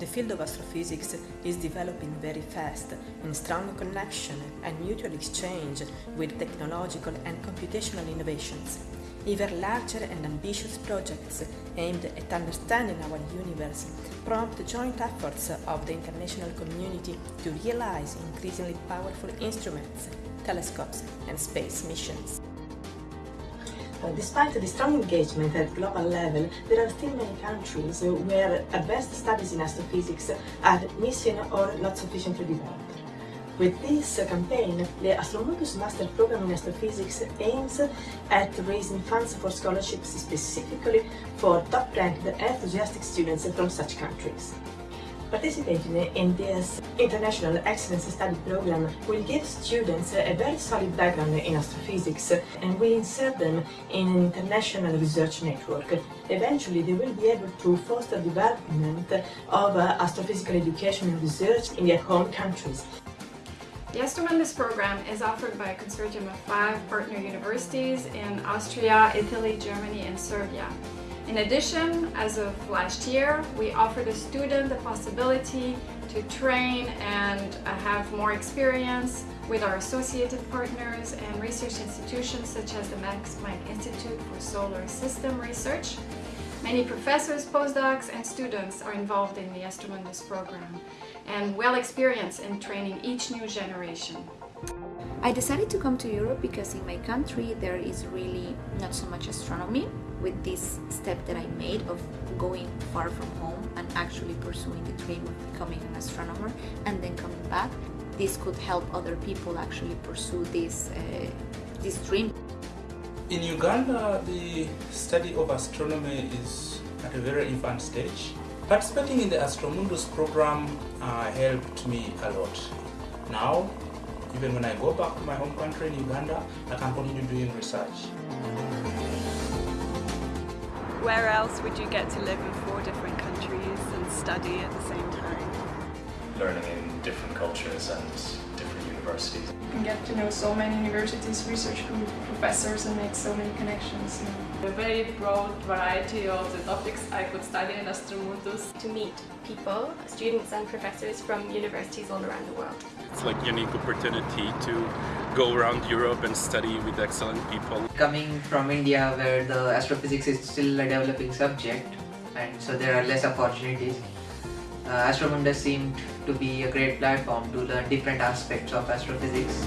The field of astrophysics is developing very fast in strong connection and mutual exchange with technological and computational innovations. Even larger and ambitious projects aimed at understanding our universe prompt joint efforts of the international community to realize increasingly powerful instruments, telescopes and space missions. Uh, despite the strong engagement at global level, there are still many countries where advanced studies in astrophysics are missing or not sufficiently developed. With this campaign, the Astromundus Master Program in Astrophysics aims at raising funds for scholarships specifically for top-ranked enthusiastic students from such countries. Participating in this International Excellence Study Program will give students a very solid background in astrophysics and will insert them in an international research network. Eventually, they will be able to foster development of uh, astrophysical education and research in their home countries. The Astromundus program is offered by a consortium of five partner universities in Austria, Italy, Germany and Serbia. In addition, as of last year, we offered a student the possibility to train and uh, have more experience with our associated partners and research institutions such as the Max Planck Institute for Solar System Research. Many professors, postdocs and students are involved in the Astromundus program and well experienced in training each new generation. I decided to come to Europe because in my country there is really not so much astronomy with this step that I made of going far from home and actually pursuing the dream of becoming an astronomer and then coming back. This could help other people actually pursue this, uh, this dream. In Uganda, the study of astronomy is at a very infant stage. Participating in the Astromundus program uh, helped me a lot. Now, even when I go back to my home country in Uganda, I can continue doing research. Where else would you get to live in four different countries and study at the same time? Learning in different cultures and different universities. You can get to know so many universities, research group, professors and make so many connections. A very broad variety of the topics I could study in Astromundus. To meet people, students and professors from universities all around the world. It's like a unique opportunity to go around Europe and study with excellent people. Coming from India where the astrophysics is still a developing subject and so there are less opportunities, uh, Astromundus seemed to be a great platform to learn different aspects of astrophysics.